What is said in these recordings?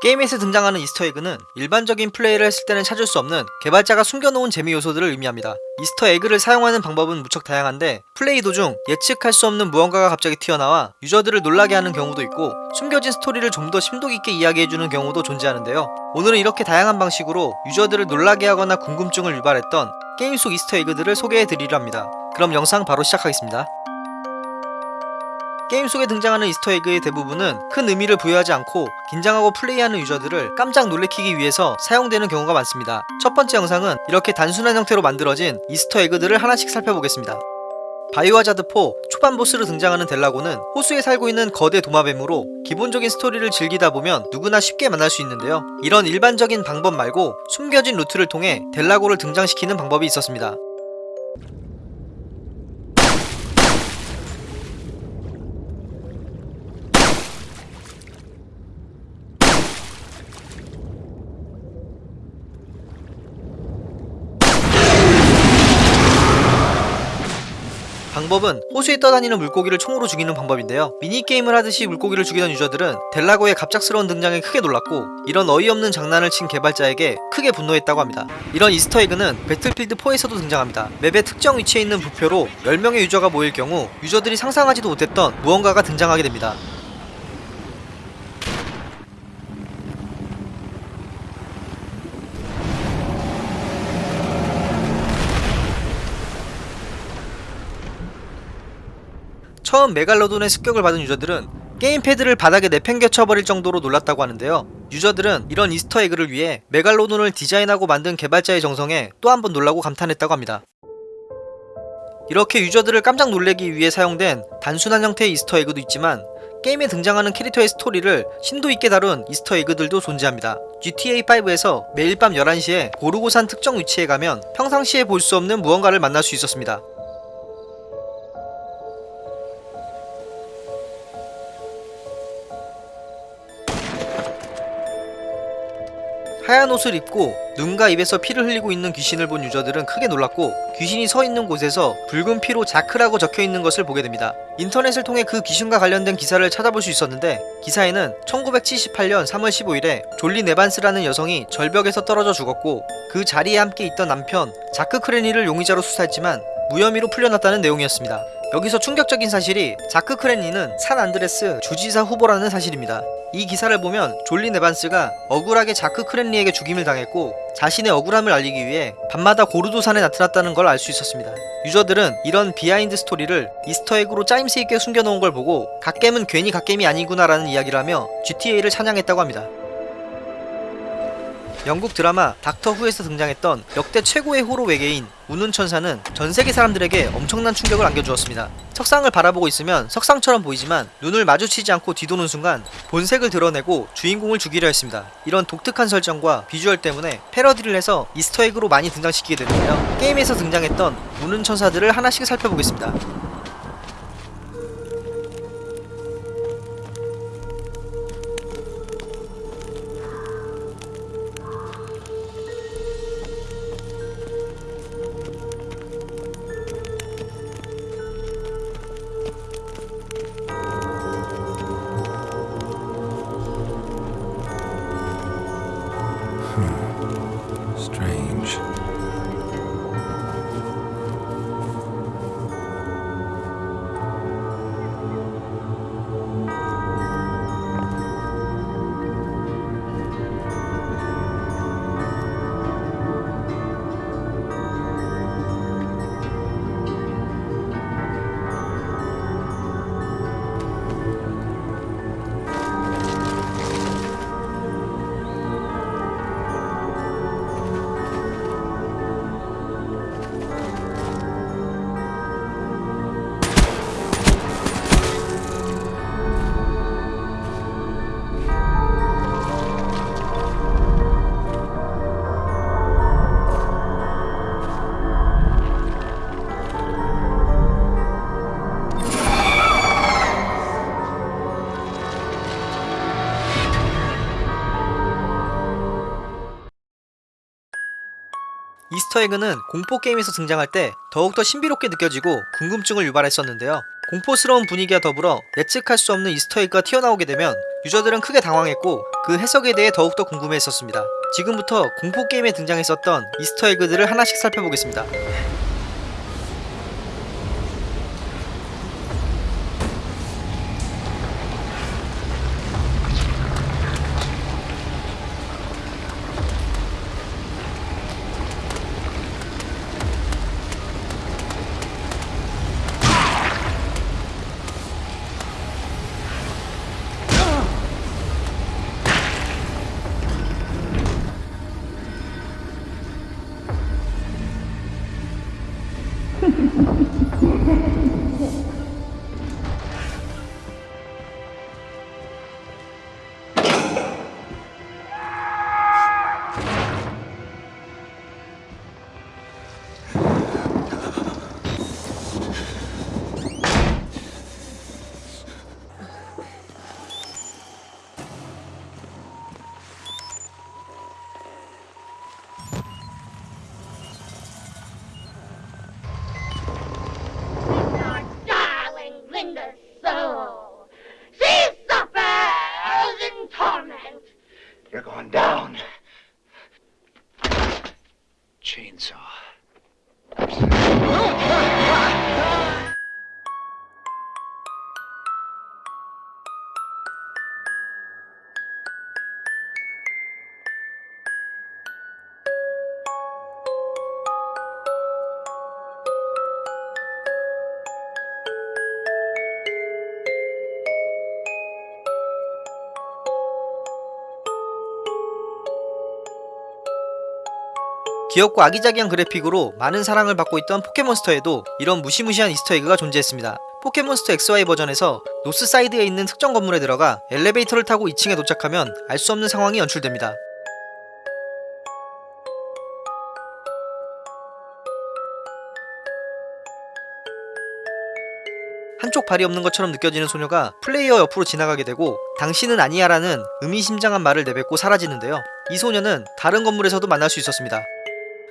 게임에서 등장하는 이스터에그는 일반적인 플레이를 했을 때는 찾을 수 없는 개발자가 숨겨놓은 재미 요소들을 의미합니다. 이스터에그를 사용하는 방법은 무척 다양한데 플레이 도중 예측할 수 없는 무언가가 갑자기 튀어나와 유저들을 놀라게 하는 경우도 있고 숨겨진 스토리를 좀 더 심도 깊게 이야기해주는 경우도 존재하는데요. 오늘은 이렇게 다양한 방식으로 유저들을 놀라게 하거나 궁금증을 유발했던 게임 속 이스터에그들을 소개해드리려 합니다. 그럼 영상 바로 시작하겠습니다. 게임 속에 등장하는 이스터에그의 대부분은 큰 의미를 부여하지 않고 긴장하고 플레이하는 유저들을 깜짝 놀래키기 위해서 사용되는 경우가 많습니다. 첫 번째 영상은 이렇게 단순한 형태로 만들어진 이스터에그들을 하나씩 살펴보겠습니다. 바이오하자드4 초반 보스로 등장하는 델라고는 호수에 살고 있는 거대 도마뱀으로 기본적인 스토리를 즐기다 보면 누구나 쉽게 만날 수 있는데요. 이런 일반적인 방법 말고 숨겨진 루트를 통해 델라고를 등장시키는 방법이 있었습니다. 방법은 호수에 떠다니는 물고기를 총으로 죽이는 방법인데요. 미니게임을 하듯이 물고기를 죽이던 유저들은 델라고의 갑작스러운 등장에 크게 놀랐고 이런 어이없는 장난을 친 개발자에게 크게 분노했다고 합니다. 이런 이스터에그는 배틀필드 4에서도 등장합니다. 맵의 특정 위치에 있는 부표로 10명의 유저가 모일 경우 유저들이 상상하지도 못했던 무언가가 등장하게 됩니다. 처음 메갈로돈의 습격을 받은 유저들은 게임패드를 바닥에 내팽개쳐버릴 정도로 놀랐다고 하는데요. 유저들은 이런 이스터에그를 위해 메갈로돈을 디자인하고 만든 개발자의 정성에 또 한 번 놀라고 감탄했다고 합니다. 이렇게 유저들을 깜짝 놀래기 위해 사용된 단순한 형태의 이스터에그도 있지만 게임에 등장하는 캐릭터의 스토리를 심도 있게 다룬 이스터에그들도 존재합니다. GTA5에서 매일 밤 11시에 고르도산 특정 위치에 가면 평상시에 볼 수 없는 무언가를 만날 수 있었습니다. 하얀 옷을 입고 눈과 입에서 피를 흘리고 있는 귀신을 본 유저들은 크게 놀랐고 귀신이 서 있는 곳에서 붉은 피로 자크라고 적혀 있는 것을 보게 됩니다. 인터넷을 통해 그 귀신과 관련된 기사를 찾아볼 수 있었는데 기사에는 1978년 3월 15일에 졸리 네반스라는 여성이 절벽에서 떨어져 죽었고 그 자리에 함께 있던 남편 자크 크레니를 용의자로 수사했지만 무혐의로 풀려났다는 내용이었습니다. 여기서 충격적인 사실이 자크 크레니는 산 안드레스 주지사 후보라는 사실입니다. 이 기사를 보면 졸린 에반스가 억울하게 자크 크렌리에게 죽임을 당했고 자신의 억울함을 알리기 위해 밤마다 고르도산에 나타났다는 걸 알 수 있었습니다. 유저들은 이런 비하인드 스토리를 이스터에그로 짜임새 있게 숨겨놓은 걸 보고 갓겜은 괜히 갓겜이 아니구나 라는 이야기를 하며 GTA를 찬양했다고 합니다. 영국 드라마 닥터 후에서 등장했던 역대 최고의 호러 외계인 우는 천사는 전 세계 사람들에게 엄청난 충격을 안겨주었습니다. 석상을 바라보고 있으면 석상처럼 보이지만 눈을 마주치지 않고 뒤도는 순간 본색을 드러내고 주인공을 죽이려 했습니다. 이런 독특한 설정과 비주얼 때문에 패러디를 해서 이스터에그로 많이 등장시키게 되는데요. 게임에서 등장했던 우는 천사들을 하나씩 살펴보겠습니다. 이스터에그는 공포 게임에서 등장할 때 더욱더 신비롭게 느껴지고 궁금증을 유발했었는데요. 공포스러운 분위기와 더불어 예측할 수 없는 이스터에그가 튀어나오게 되면 유저들은 크게 당황했고 그 해석에 대해 더욱더 궁금해했었습니다. 지금부터 공포 게임에 등장했었던 이스터 에그들을 하나씩 살펴보겠습니다. 귀엽고 아기자기한 그래픽으로 많은 사랑을 받고 있던 포켓몬스터에도 이런 무시무시한 이스터에그가 존재했습니다. 포켓몬스터 XY 버전에서 노스 사이드에 있는 특정 건물에 들어가 엘리베이터를 타고 2층에 도착하면 알 수 없는 상황이 연출됩니다. 한쪽 발이 없는 것처럼 느껴지는 소녀가 플레이어 옆으로 지나가게 되고 당신은 아니야라는 의미심장한 말을 내뱉고 사라지는데요. 이 소녀는 다른 건물에서도 만날 수 있었습니다.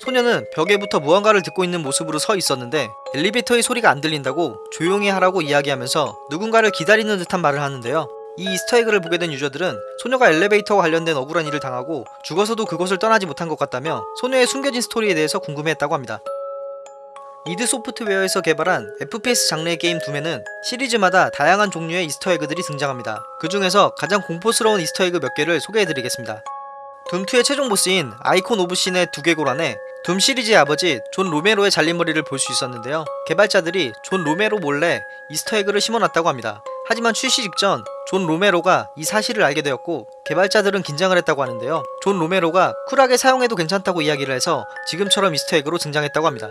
소녀는 벽에 붙어 무언가를 듣고 있는 모습으로 서 있었는데 엘리베이터의 소리가 안 들린다고 조용히 하라고 이야기하면서 누군가를 기다리는 듯한 말을 하는데요. 이 이스터에그를 보게 된 유저들은 소녀가 엘리베이터와 관련된 억울한 일을 당하고 죽어서도 그곳을 떠나지 못한 것 같다며 소녀의 숨겨진 스토리에 대해서 궁금해했다고 합니다. 이드 소프트웨어에서 개발한 FPS 장르의 게임 둠에는 시리즈마다 다양한 종류의 이스터에그들이 등장합니다. 그 중에서 가장 공포스러운 이스터에그 몇 개를 소개해드리겠습니다. 둠2의 최종 보스인 아이콘 오브 신의 두개골 안에 둠 시리즈의 아버지 존 로메로의 잘린 머리를 볼 수 있었는데요. 개발자들이 존 로메로 몰래 이스터에그를 심어놨다고 합니다. 하지만 출시 직전 존 로메로가 이 사실을 알게 되었고 개발자들은 긴장을 했다고 하는데요. 존 로메로가 쿨하게 사용해도 괜찮다고 이야기를 해서 지금처럼 이스터에그로 등장했다고 합니다.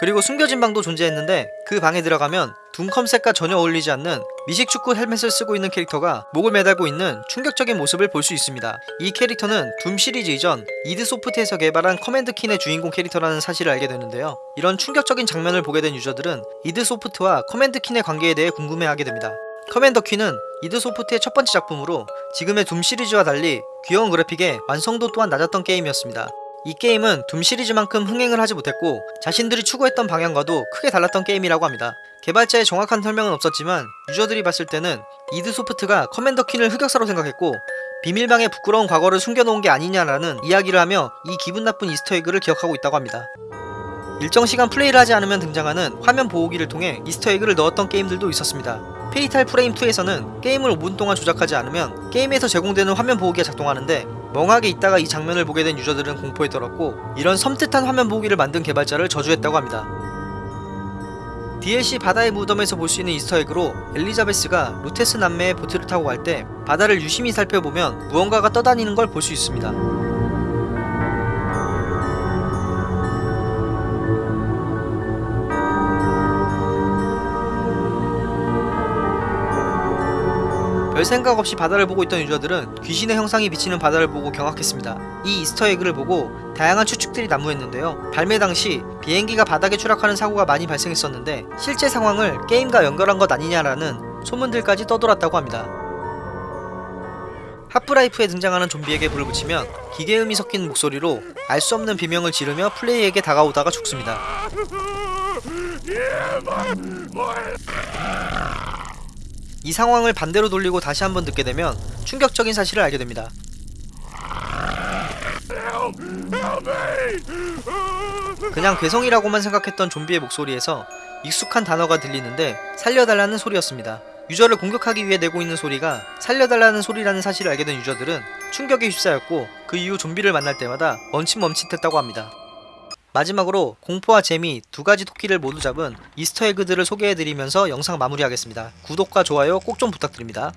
그리고 숨겨진 방도 존재했는데 그 방에 들어가면 둠 컨셉과 전혀 어울리지 않는 미식축구 헬멧을 쓰고 있는 캐릭터가 목을 매달고 있는 충격적인 모습을 볼 수 있습니다. 이 캐릭터는 둠 시리즈 이전 이드 소프트에서 개발한 커맨드 킨의 주인공 캐릭터라는 사실을 알게 되는데요. 이런 충격적인 장면을 보게 된 유저들은 이드 소프트와 커맨드 킨의 관계에 대해 궁금해하게 됩니다. Commander Keen은 이드 소프트의 첫 번째 작품으로 지금의 둠 시리즈와 달리 귀여운 그래픽에 완성도 또한 낮았던 게임이었습니다. 이 게임은 둠 시리즈만큼 흥행을 하지 못했고 자신들이 추구했던 방향과도 크게 달랐던 게임이라고 합니다. 개발자의 정확한 설명은 없었지만 유저들이 봤을 때는 이드 소프트가 Commander Keen을 흑역사로 생각했고 비밀방에 부끄러운 과거를 숨겨놓은 게 아니냐라는 이야기를 하며 이 기분 나쁜 Easter egg를 기억하고 있다고 합니다. 일정 시간 플레이를 하지 않으면 등장하는 화면 보호기를 통해 Easter egg를 넣었던 게임들도 있었습니다. 페이탈 프레임 2에서는 게임을 5분 동안 조작하지 않으면 게임에서 제공되는 화면 보호기가 작동하는데 멍하게 있다가 이 장면을 보게 된 유저들은 공포에 떨었고 이런 섬뜩한 화면 보호기를 만든 개발자를 저주했다고 합니다. DLC 바다의 무덤에서 볼 수 있는 Easter egg로 엘리자베스가 루테스 남매의 보트를 타고 갈 때 바다를 유심히 살펴보면 무언가가 떠다니는 걸 볼 수 있습니다. 별 생각 없이 바다를 보고 있던 유저들은 귀신의 형상이 비치는 바다를 보고 경악했습니다. 이 Easter egg를 보고 다양한 추측들이 난무했는데요. 발매 당시 비행기가 바다에 추락하는 사고가 많이 발생했었는데 실제 상황을 게임과 연결한 것 아니냐라는 소문들까지 떠돌았다고 합니다. 하프라이프에 등장하는 좀비에게 불을 붙이면 기계음이 섞인 목소리로 알 수 없는 비명을 지르며 플레이에게 다가오다가 죽습니다. 이 상황을 반대로 돌리고 다시 한번 듣게 되면 충격적인 사실을 알게 됩니다. 그냥 괴성이라고만 생각했던 좀비의 목소리에서 익숙한 단어가 들리는데 살려달라는 소리였습니다. 유저를 공격하기 위해 내고 있는 소리가 살려달라는 소리라는 사실을 알게 된 유저들은 충격에 휩싸였고 그 이후 좀비를 만날 때마다 멈칫멈칫했다고 합니다. 마지막으로 공포와 재미 두 가지 토끼를 모두 잡은 이스터 에그들을 소개해드리면서 영상 마무리하겠습니다. 구독과 좋아요 꼭 좀 부탁드립니다.